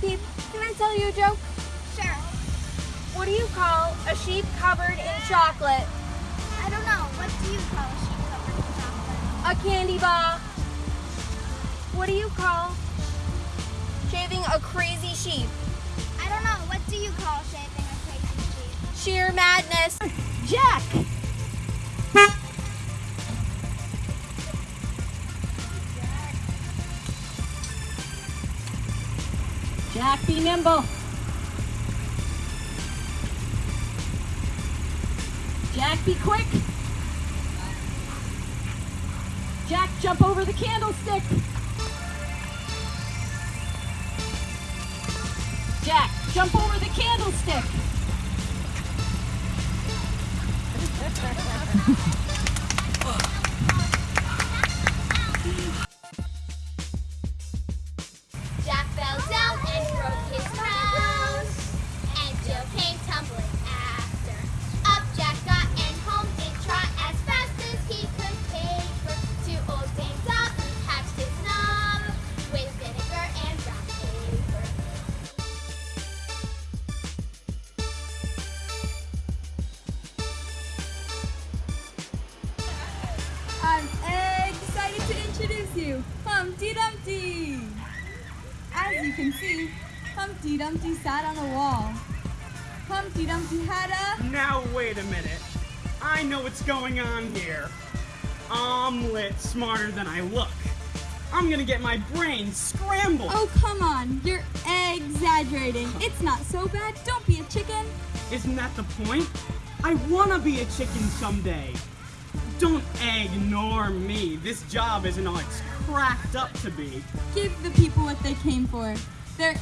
Bo Peep, can I tell you a joke? Sure. What do you call a sheep covered in chocolate? I don't know. What do you call a sheep covered in chocolate? A candy bar. What do you call shaving a crazy sheep? I don't know. What do you call shaving a crazy sheep? Sheer madness. Jack! Jack, be nimble. Jack, be quick. Jack, jump over the candlestick. Jack, jump over the candlestick. Introduce you, Humpty Dumpty. As you can see, Humpty Dumpty sat on a wall. Humpty Dumpty had a Now wait a minute. I know what's going on here. Lit smarter than I look. I'm gonna get my brain scrambled. Oh, come on. You're exaggerating. It's not so bad. Don't be a chicken. Isn't that the point? I wanna be a chicken someday. Don't ignore me. This job isn't all it's cracked up to be. Give the people what they came for. They're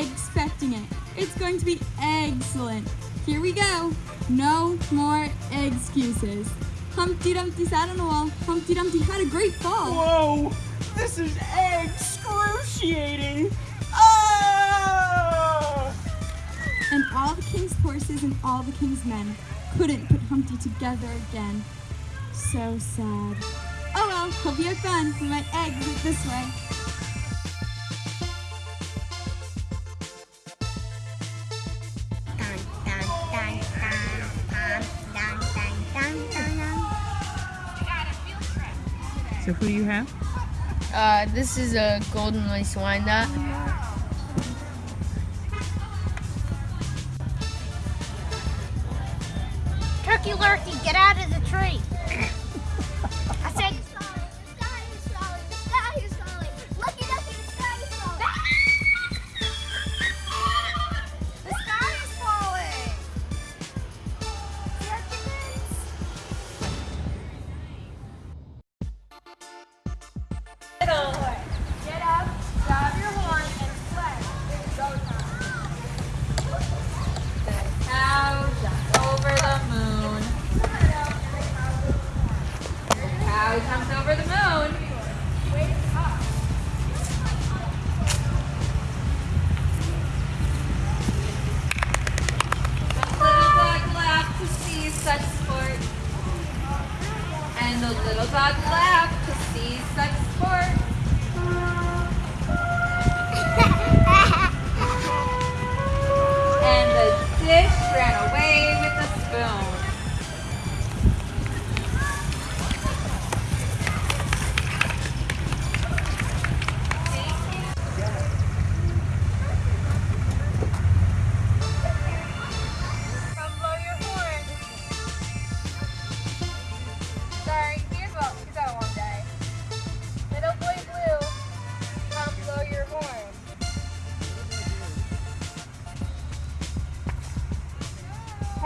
expecting it. It's going to be excellent. Here we go. No more excuses. Humpty Dumpty sat on a wall. Humpty Dumpty had a great fall. Whoa! This is excruciating! Ah! And all the king's horses and all the king's men couldn't put Humpty together again. So sad. Oh well, hope you have fun. We might exit this way. So who do you have? Uh, this is a golden lace wyandotte. Turkey Lurkey, get out of the tree. Little dog laughed to see such sport.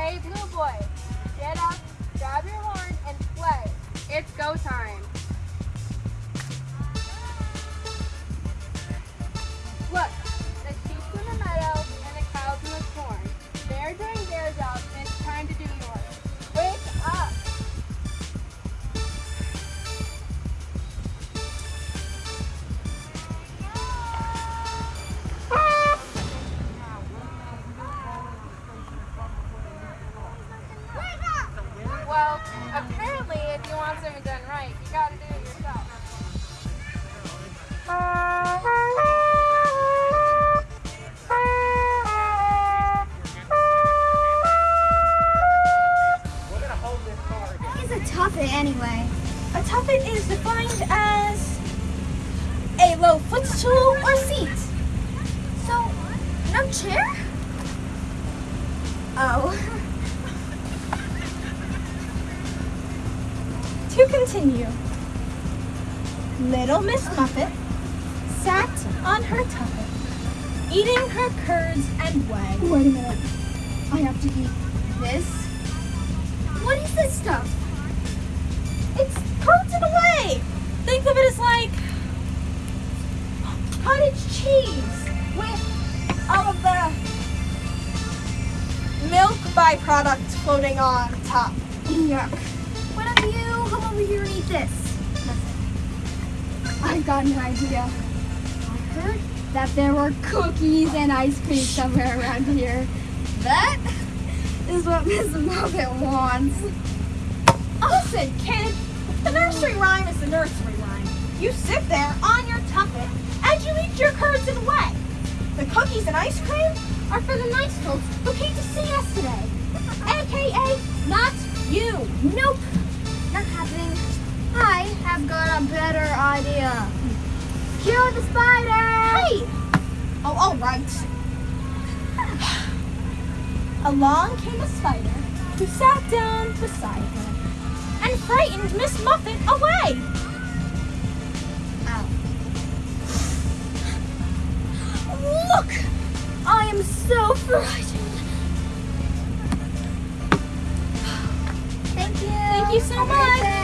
Hey blue boy, get up, grab your horn, and play. It's go time. Look, the sheep's in the meadow and the cow's in the corn. They're doing their job Well, apparently, if you want something done right, you gotta do it yourself. Uh, tuffet anyway? A tuffet is defined as a low footstool or seat. So, no chair? Oh. To continue, little Miss Muffet sat on her tuffet, eating her curds and whey. Wait a minute. I have to eat this? What is this stuff? It's curds and whey. Think of it as like cottage cheese with all of the milk byproduct floating on top. Yuck. Why don't you over here and eat this? I've got an idea. I heard that there were cookies and ice cream somewhere around here. That is what Miss Muffet wants. Listen, kid, the nursery rhyme is the nursery rhyme. You sit there on your tuffet and you eat your curds and whey. The cookies and ice cream are for the nice folks who came to see us today. AKA, not you. Nope. I have got a better idea. Kill the spider! Hey! Oh, all right. Along came a spider who sat down beside her and frightened Miss Muffet away. Look! I am so frightened. Thank you. Thank you so much.